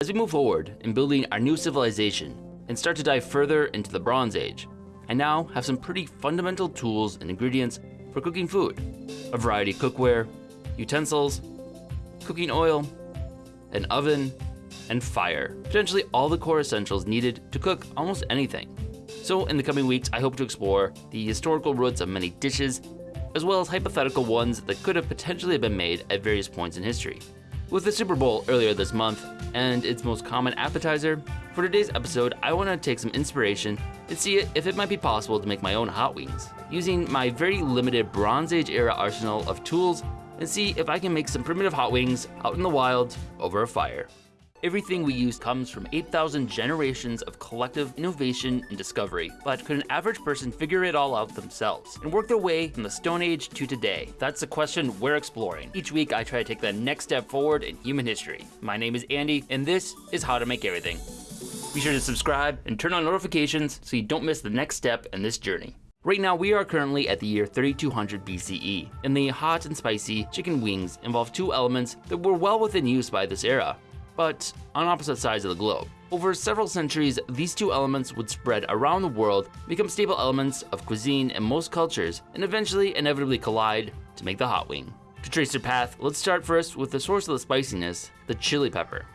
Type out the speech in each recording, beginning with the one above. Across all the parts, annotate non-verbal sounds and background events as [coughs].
As we move forward in building our new civilization and start to dive further into the Bronze Age, I now have some pretty fundamental tools and ingredients for cooking food. A variety of cookware, utensils, cooking oil, an oven, and fire. Potentially all the core essentials needed to cook almost anything. So in the coming weeks, I hope to explore the historical roots of many dishes, as well as hypothetical ones that could have potentially been made at various points in history. With the Super Bowl earlier this month, and its most common appetizer, for today's episode, I want to take some inspiration and see if it might be possible to make my own hot wings, using my very limited Bronze Age era arsenal of tools and see if I can make some primitive hot wings out in the wild over a fire. Everything we use comes from 8,000 generations of collective innovation and discovery, but could an average person figure it all out themselves and work their way from the Stone Age to today? That's the question we're exploring. Each week I try to take the next step forward in human history. My name is Andy, and this is How to Make Everything. Be sure to subscribe and turn on notifications so you don't miss the next step in this journey. Right now, we are currently at the year 3200 BCE, and the hot and spicy chicken wings involve two elements that were well within use by this era but on opposite sides of the globe. Over several centuries, these two elements would spread around the world, become staple elements of cuisine in most cultures, and eventually inevitably collide to make the hot wing. To trace their path, let's start first with the source of the spiciness, the chili pepper.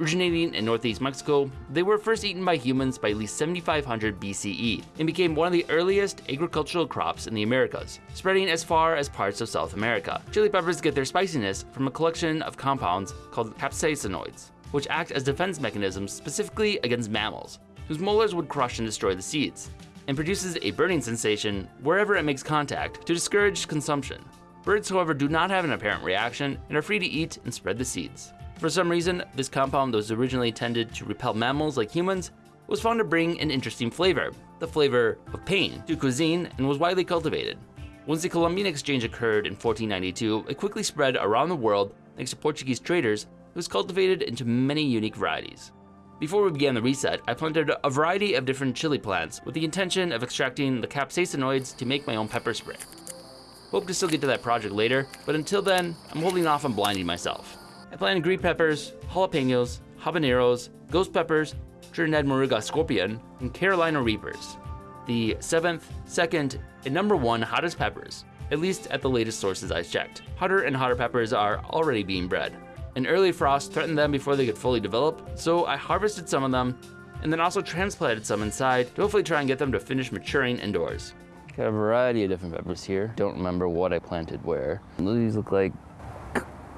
Originating in northeast Mexico, they were first eaten by humans by at least 7500 BCE and became one of the earliest agricultural crops in the Americas, spreading as far as parts of South America. Chili peppers get their spiciness from a collection of compounds called capsaicinoids, which act as defense mechanisms specifically against mammals, whose molars would crush and destroy the seeds, and produces a burning sensation wherever it makes contact to discourage consumption. Birds, however, do not have an apparent reaction and are free to eat and spread the seeds. For some reason, this compound that was originally intended to repel mammals like humans was found to bring an interesting flavor, the flavor of pain, to cuisine and was widely cultivated. Once the Columbian exchange occurred in 1492, it quickly spread around the world thanks to Portuguese traders it was cultivated into many unique varieties. Before we began the reset, I planted a variety of different chili plants with the intention of extracting the capsaicinoids to make my own pepper spray. Hope to still get to that project later, but until then, I'm holding off on blinding myself. I planted green peppers, jalapenos, habaneros, ghost peppers, Trinidad Moruga scorpion, and Carolina reapers. The 7th, 2nd, and number 1 hottest peppers, at least at the latest sources I checked. Hotter and hotter peppers are already being bred. An early frost threatened them before they could fully develop, so I harvested some of them, and then also transplanted some inside to hopefully try and get them to finish maturing indoors. Got a variety of different peppers here. Don't remember what I planted where. These look like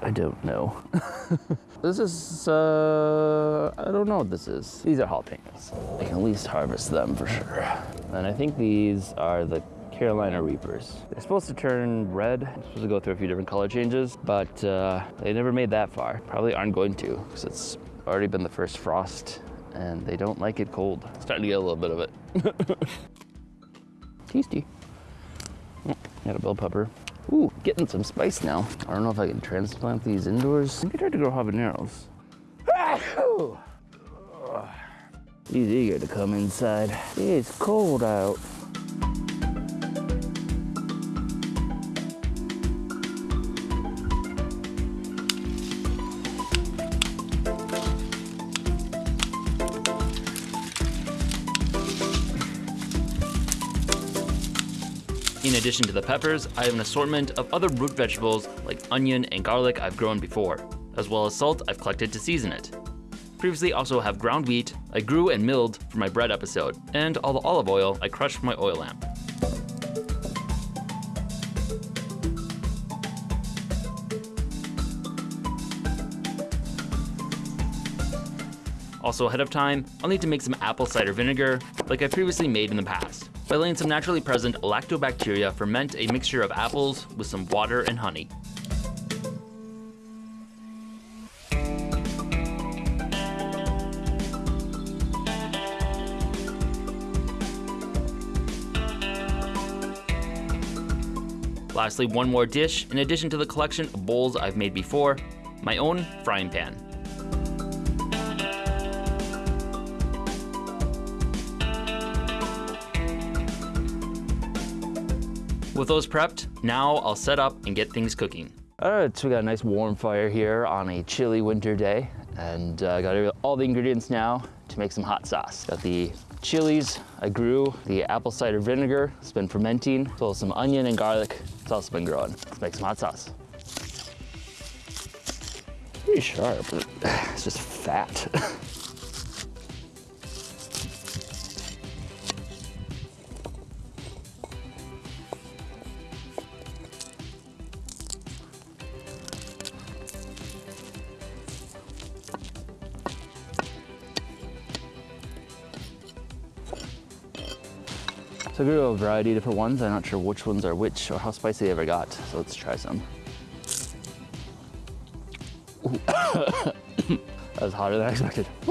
I don't know. [laughs] this is, uh, I don't know what this is. These are jalapenos. I can at least harvest them for sure. And I think these are the Carolina Reapers. They're supposed to turn red. They're supposed to go through a few different color changes, but uh, they never made that far. Probably aren't going to, because it's already been the first frost, and they don't like it cold. Starting to get a little bit of it. [laughs] Tasty. Got a bell pepper. Ooh, getting some spice now. I don't know if I can transplant these indoors. Maybe try to grow habaneros. He's eager to come inside. It's cold out. In addition to the peppers, I have an assortment of other root vegetables like onion and garlic I've grown before, as well as salt I've collected to season it. Previously also have ground wheat I grew and milled for my bread episode, and all the olive oil I crushed for my oil lamp. Also ahead of time, I'll need to make some apple cider vinegar like I previously made in the past. By letting some naturally present lactobacteria ferment a mixture of apples with some water and honey. Lastly, one more dish, in addition to the collection of bowls I've made before, my own frying pan. With those prepped, now I'll set up and get things cooking. All right, so we got a nice warm fire here on a chilly winter day. And uh, got all the ingredients now to make some hot sauce. Got the chilies I grew, the apple cider vinegar, it's been fermenting, as well as some onion and garlic, it's also been growing. Let's make some hot sauce. Pretty sharp, [sighs] it's just fat. [laughs] So I grew a variety of different ones. I'm not sure which ones are which or how spicy they ever got. So let's try some. [coughs] that was hotter than I expected. [coughs]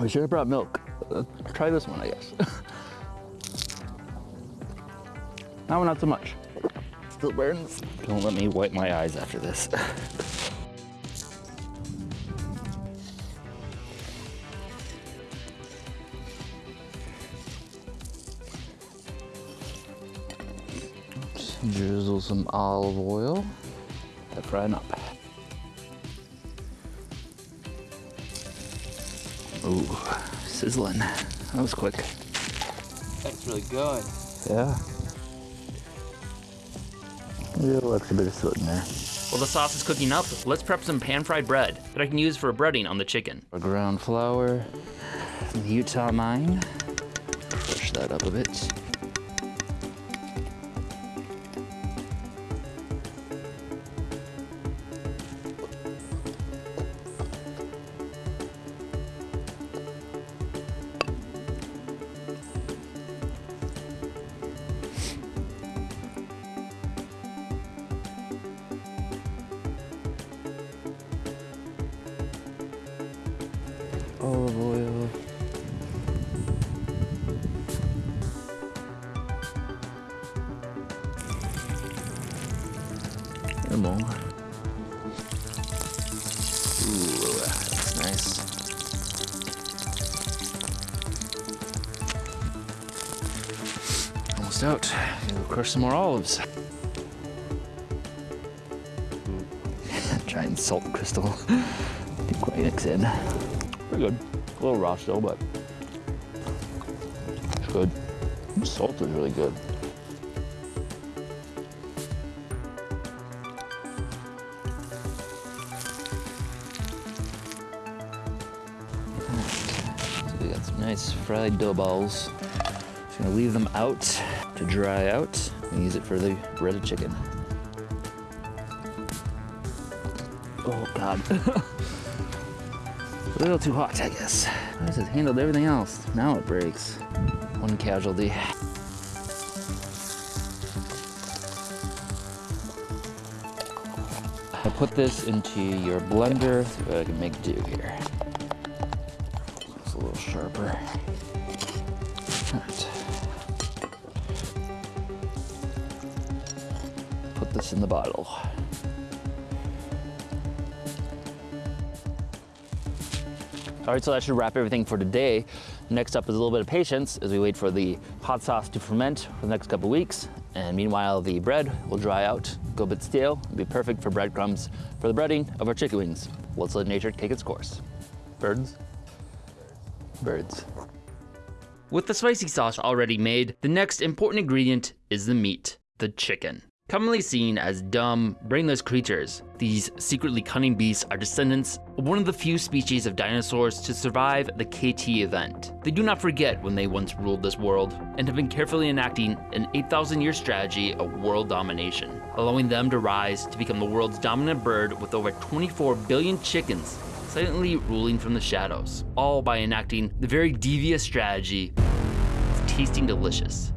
we should have brought milk. Uh, try this one, I guess. [coughs] that one, not so much. Still burns. Don't let me wipe my eyes after this. [laughs] olive oil. They're frying up. Ooh, sizzling. That was quick. That's really good. Yeah. Yeah, looks a bit of soot in there. While the sauce is cooking up, let's prep some pan-fried bread that I can use for a breading on the chicken. A ground flour, Utah mine. Push that up a bit. Almost out. We'll crush some more olives. [laughs] Giant salt crystal. [laughs] Didn't quite mix in. Pretty good. A little raw still, but it's good. The salt is really good. So we got some nice fried dough balls. Just gonna leave them out to dry out and use it for the breaded chicken. Oh God. [laughs] A little too hot, I guess. This has handled everything else. Now it breaks. One casualty. I put this into your blender so I can make do here. It's a little sharper. Right. Put this in the bottle. All right, so that should wrap everything for today. Next up is a little bit of patience as we wait for the hot sauce to ferment for the next couple weeks. And meanwhile, the bread will dry out, go a bit stale, and be perfect for breadcrumbs for the breading of our chicken wings. Let's let nature take its course. Birds? Birds. With the spicy sauce already made, the next important ingredient is the meat, the chicken. Commonly seen as dumb, brainless creatures, these secretly cunning beasts are descendants of one of the few species of dinosaurs to survive the KT event. They do not forget when they once ruled this world, and have been carefully enacting an 8,000 year strategy of world domination, allowing them to rise to become the world's dominant bird with over 24 billion chickens silently ruling from the shadows, all by enacting the very devious strategy of tasting delicious.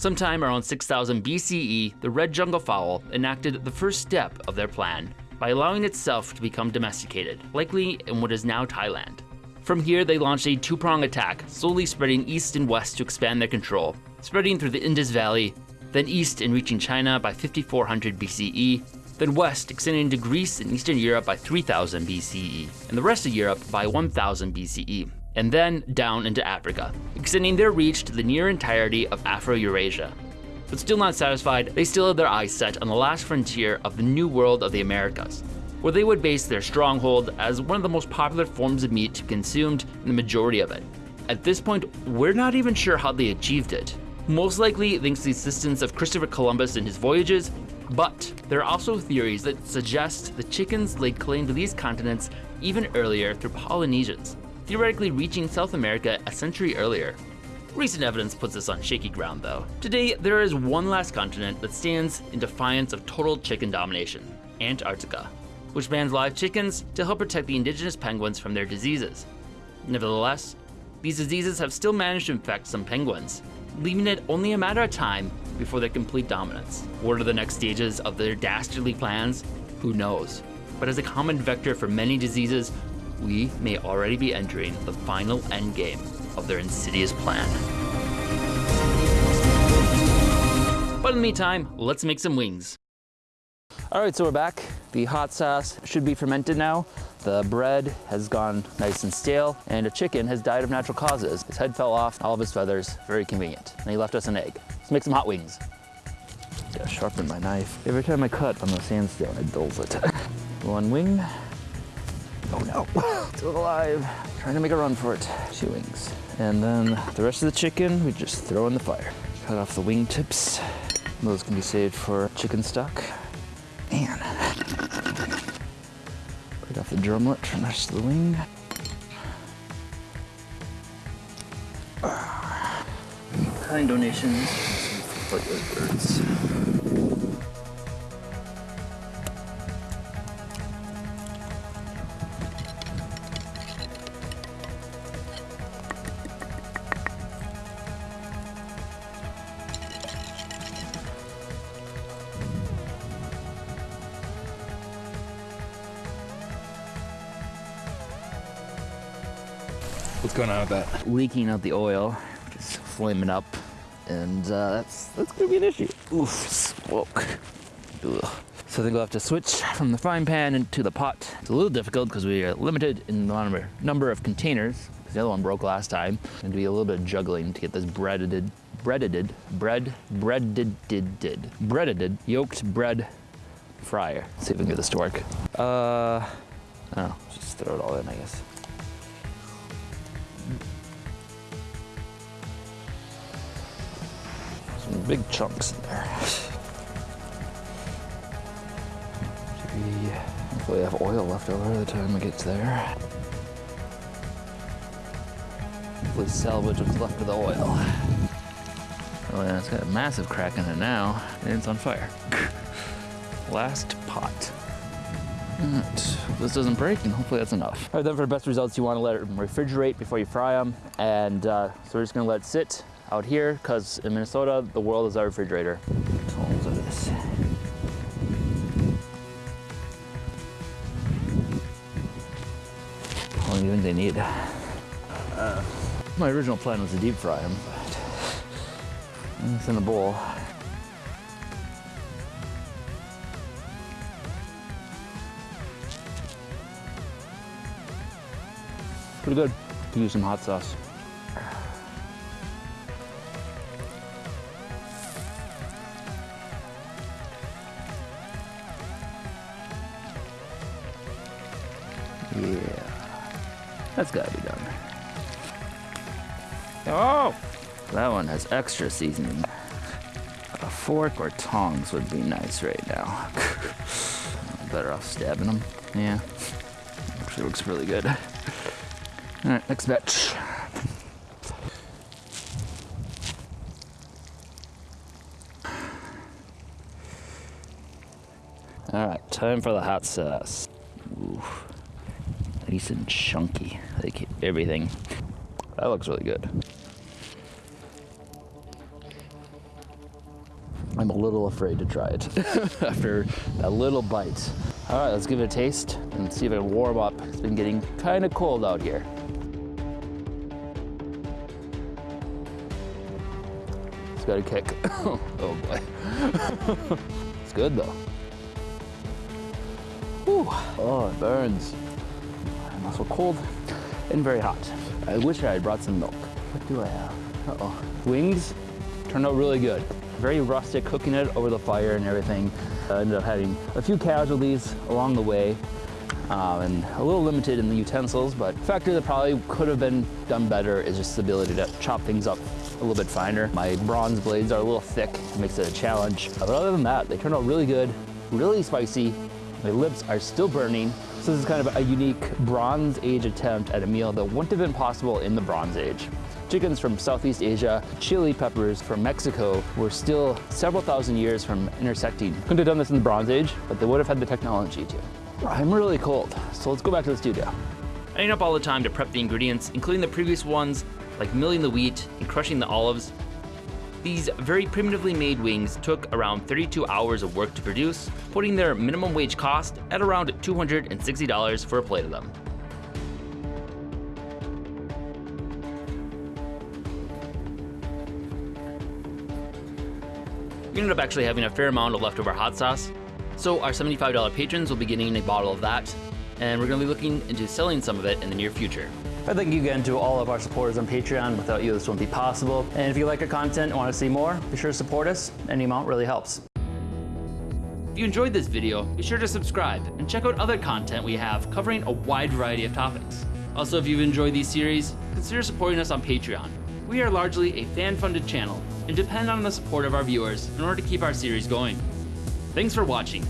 Sometime around 6000 BCE, the red jungle fowl enacted the first step of their plan by allowing itself to become domesticated, likely in what is now Thailand. From here, they launched a two-prong attack, slowly spreading east and west to expand their control, spreading through the Indus Valley, then east and reaching China by 5400 BCE, then west extending to Greece and Eastern Europe by 3000 BCE, and the rest of Europe by 1000 BCE and then down into Africa, extending their reach to the near entirety of Afro-Eurasia. But still not satisfied, they still had their eyes set on the last frontier of the new world of the Americas, where they would base their stronghold as one of the most popular forms of meat consumed in the majority of it. At this point, we're not even sure how they achieved it. Most likely thanks to the assistance of Christopher Columbus in his voyages, but there are also theories that suggest the chickens laid claim to these continents even earlier through Polynesians, theoretically reaching South America a century earlier. Recent evidence puts us on shaky ground though. Today, there is one last continent that stands in defiance of total chicken domination, Antarctica, which bans live chickens to help protect the indigenous penguins from their diseases. Nevertheless, these diseases have still managed to infect some penguins, leaving it only a matter of time before their complete dominance. What are the next stages of their dastardly plans? Who knows? But as a common vector for many diseases, we may already be entering the final endgame of their insidious plan. But in the meantime, let's make some wings. All right, so we're back. The hot sauce should be fermented now. The bread has gone nice and stale, and a chicken has died of natural causes. His head fell off, all of his feathers, very convenient. And he left us an egg. Let's make some hot wings. Gotta sharpen my knife. Every time I cut on the sandstone, it dulls it. [laughs] One wing. Oh no, [sighs] still alive. Trying to make a run for it. Two wings. And then the rest of the chicken, we just throw in the fire. Cut off the wing tips. Those can be saved for chicken stock. Man. Break off the drumlet from the rest of the wing. Ah. Kind donations. Like those birds. What's going on with that? leaking out the oil, just flaming up, and uh, that's that's gonna be an issue. Oof, smoke. Ugh. So I think we'll have to switch from the frying pan into the pot. It's a little difficult because we are limited in the number, number of containers. The other one broke last time. And to be a little bit of juggling to get this breaded, breaded, bread, breaded, did, did, breaded, yolked bread fryer. see if we can get this to work. Uh, oh, just throw it all in, I guess. Big chunks in there. Hopefully I have oil left over by the time it gets there. Hopefully salvage what's left of the oil. Oh yeah, it's got a massive crack in it now, and it's on fire. [laughs] Last pot. This doesn't break, and hopefully that's enough. All right, then for the best results, you want to let it refrigerate before you fry them, and uh, so we're just gonna let it sit out here, because in Minnesota, the world is our refrigerator. Tons of this. You think they need? Uh, my original plan was to deep fry them, but it's in a bowl. Pretty good. Could use some hot sauce. That's gotta be done. Oh! That one has extra seasoning. A fork or tongs would be nice right now. [laughs] Better off stabbing them. Yeah. Actually looks really good. Alright, next batch. Alright, time for the hot sauce. Ooh, nice and chunky, like everything. That looks really good. I'm a little afraid to try it [laughs] after a little bite. All right, let's give it a taste and see if it warm up. It's been getting kind of cold out here. It's got a kick. [laughs] oh boy. [laughs] it's good though. Whew. Oh, it burns. Also cold and very hot. I wish I had brought some milk. What do I have? Uh-oh. Wings turned out really good. very rustic, cooking it over the fire and everything. Uh, ended up having a few casualties along the way. Um, and a little limited in the utensils, but a factor that probably could have been done better is just the ability to chop things up a little bit finer. My bronze blades are a little thick, makes it a challenge. But other than that, they turned out really good, really spicy. My lips are still burning. So this is kind of a unique Bronze Age attempt at a meal that wouldn't have been possible in the Bronze Age. Chickens from Southeast Asia, chili peppers from Mexico were still several thousand years from intersecting. Couldn't have done this in the Bronze Age, but they would have had the technology to. I'm really cold, so let's go back to the studio. Adding up all the time to prep the ingredients, including the previous ones, like milling the wheat and crushing the olives. These very primitively made wings took around 32 hours of work to produce, putting their minimum wage cost at around $260 for a plate of them. We ended up actually having a fair amount of leftover hot sauce, so our $75 patrons will be getting a bottle of that, and we're going to be looking into selling some of it in the near future. I thank you again to all of our supporters on Patreon. Without you, this wouldn't be possible. And if you like our content and want to see more, be sure to support us. Any amount really helps. If you enjoyed this video, be sure to subscribe and check out other content we have covering a wide variety of topics. Also, if you've enjoyed these series, consider supporting us on Patreon. We are largely a fan-funded channel and depend on the support of our viewers in order to keep our series going. Thanks for watching,